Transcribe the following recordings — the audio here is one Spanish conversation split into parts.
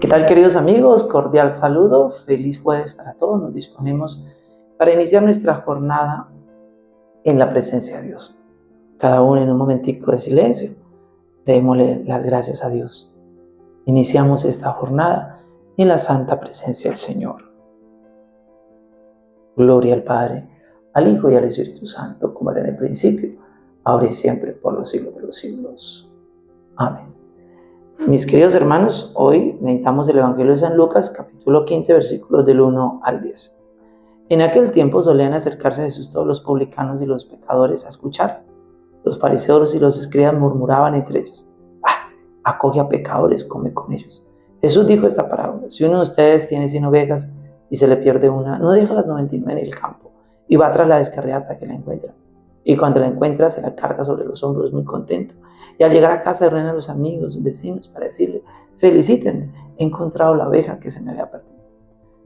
¿Qué tal queridos amigos? Cordial saludo, feliz jueves para todos. Nos disponemos para iniciar nuestra jornada en la presencia de Dios. Cada uno en un momentico de silencio, démosle las gracias a Dios. Iniciamos esta jornada en la santa presencia del Señor. Gloria al Padre, al Hijo y al Espíritu Santo, como era en el principio, ahora y siempre, por los siglos de los siglos. Amén. Mis queridos hermanos, hoy meditamos el Evangelio de San Lucas, capítulo 15, versículos del 1 al 10. En aquel tiempo solían acercarse a Jesús todos los publicanos y los pecadores a escuchar. Los fariseos y los escribas murmuraban entre ellos, ah, acoge a pecadores, come con ellos. Jesús dijo esta parábola, si uno de ustedes tiene 100 ovejas y se le pierde una, no deja las 99 en el campo y va tras la descarriada hasta que la encuentra. Y cuando la encuentra se la carga sobre los hombros muy contento y al llegar a casa reúnen a los amigos, vecinos, para decirle, felicítenme, he encontrado la oveja que se me había perdido.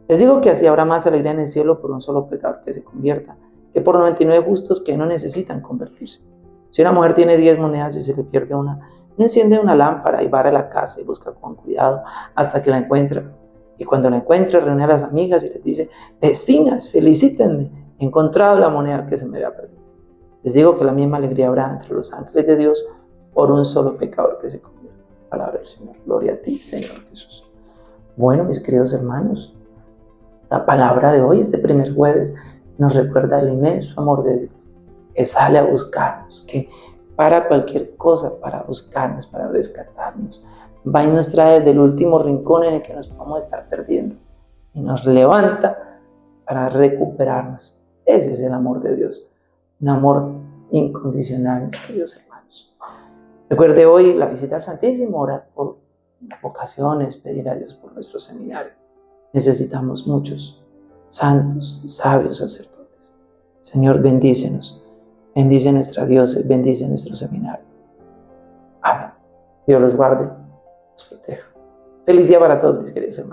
Les digo que así habrá más alegría en el cielo por un solo pecador que se convierta, que por 99 justos que no necesitan convertirse. Si una mujer tiene 10 monedas y se le pierde una, no enciende una lámpara y va a la casa y busca con cuidado hasta que la encuentra. Y cuando la encuentra, reúne a las amigas y les dice, vecinas, felicítenme, he encontrado la moneda que se me había perdido. Les digo que la misma alegría habrá entre los ángeles de Dios por un solo pecador que se convierte. Palabra del Señor. Gloria a ti, Señor Jesús. Bueno, mis queridos hermanos, la palabra de hoy, este primer jueves, nos recuerda el inmenso amor de Dios, que sale a buscarnos, que para cualquier cosa, para buscarnos, para rescatarnos, va y nos trae del último rincón en el que nos podemos estar perdiendo y nos levanta para recuperarnos. Ese es el amor de Dios, un amor incondicional, mis queridos hermanos. Recuerde hoy la visita al Santísimo, orar por vocaciones, pedir a Dios por nuestro seminario. Necesitamos muchos santos y sabios sacerdotes. Señor, bendícenos. Bendice nuestra Dios, bendice nuestro seminario. Amén. Dios los guarde, los proteja. Feliz día para todos mis queridos hermanos.